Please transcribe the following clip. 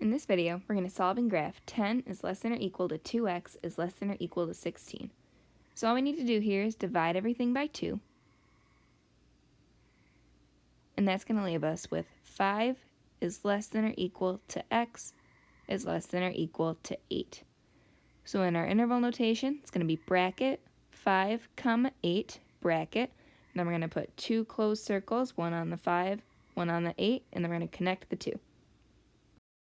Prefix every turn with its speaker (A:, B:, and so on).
A: In this video, we're going to solve and graph 10 is less than or equal to 2x is less than or equal to 16. So all we need to do here is divide everything by 2. And that's going to leave us with 5 is less than or equal to x is less than or equal to 8. So in our interval notation, it's going to be bracket 5 comma 8 bracket. And then we're going to put two closed circles, one on the 5, one on the 8, and then we're going to connect the two.